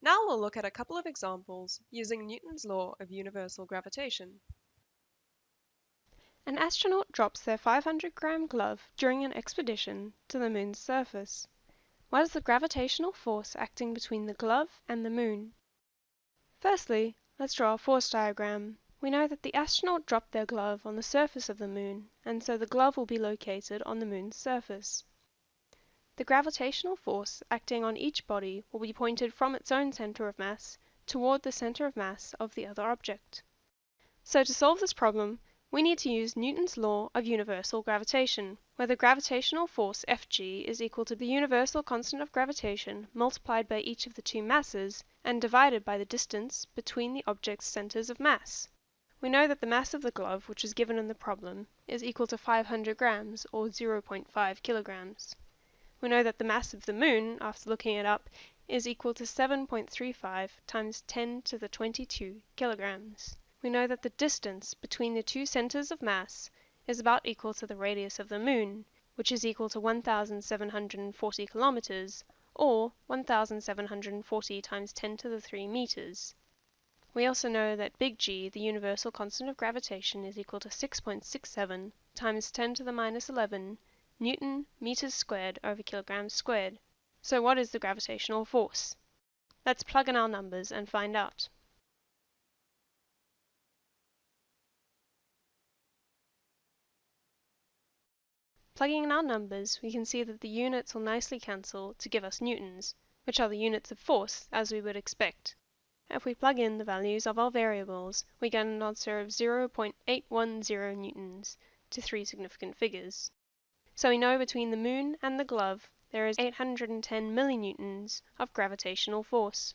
Now we'll look at a couple of examples using Newton's law of universal gravitation. An astronaut drops their 500 gram glove during an expedition to the moon's surface. What is the gravitational force acting between the glove and the moon? Firstly, let's draw a force diagram. We know that the astronaut dropped their glove on the surface of the moon, and so the glove will be located on the moon's surface. The gravitational force acting on each body will be pointed from its own center of mass toward the center of mass of the other object. So to solve this problem, we need to use Newton's law of universal gravitation, where the gravitational force Fg is equal to the universal constant of gravitation multiplied by each of the two masses and divided by the distance between the object's centers of mass. We know that the mass of the glove, which is given in the problem, is equal to 500 grams, or 0.5 kilograms. We know that the mass of the Moon, after looking it up, is equal to 7.35 times 10 to the 22 kilograms. We know that the distance between the two centers of mass is about equal to the radius of the Moon, which is equal to 1,740 kilometers, or 1,740 times 10 to the 3 meters. We also know that big G, the universal constant of gravitation, is equal to 6.67 times 10 to the minus 11 Newton meters squared over kilograms squared. So what is the gravitational force? Let's plug in our numbers and find out. Plugging in our numbers, we can see that the units will nicely cancel to give us newtons, which are the units of force, as we would expect. If we plug in the values of our variables, we get an answer of 0.810 newtons to three significant figures. So we know between the moon and the glove there is 810 millinewtons of gravitational force.